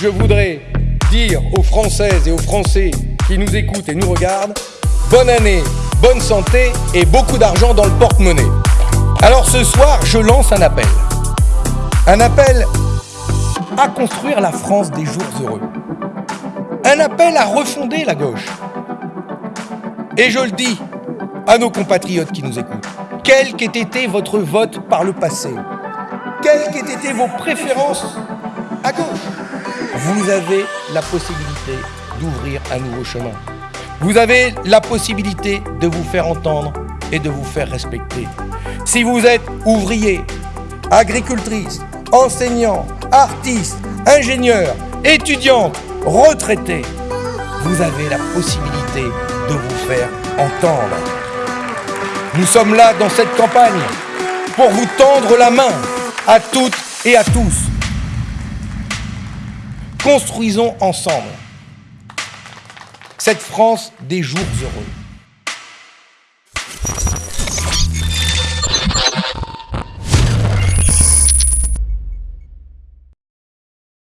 je voudrais dire aux Françaises et aux Français qui nous écoutent et nous regardent, bonne année, bonne santé et beaucoup d'argent dans le porte-monnaie. Alors ce soir, je lance un appel. Un appel à construire la France des jours heureux. Un appel à refonder la gauche. Et je le dis à nos compatriotes qui nous écoutent, quel qu'ait été votre vote par le passé, quelles qu'aient été vos préférences à gauche, vous avez la possibilité d'ouvrir un nouveau chemin. Vous avez la possibilité de vous faire entendre et de vous faire respecter. Si vous êtes ouvrier, agricultrice, enseignant, artiste, ingénieur, étudiante, retraité, vous avez la possibilité de vous faire entendre. Nous sommes là dans cette campagne pour vous tendre la main à toutes et à tous. Construisons ensemble cette France des jours heureux.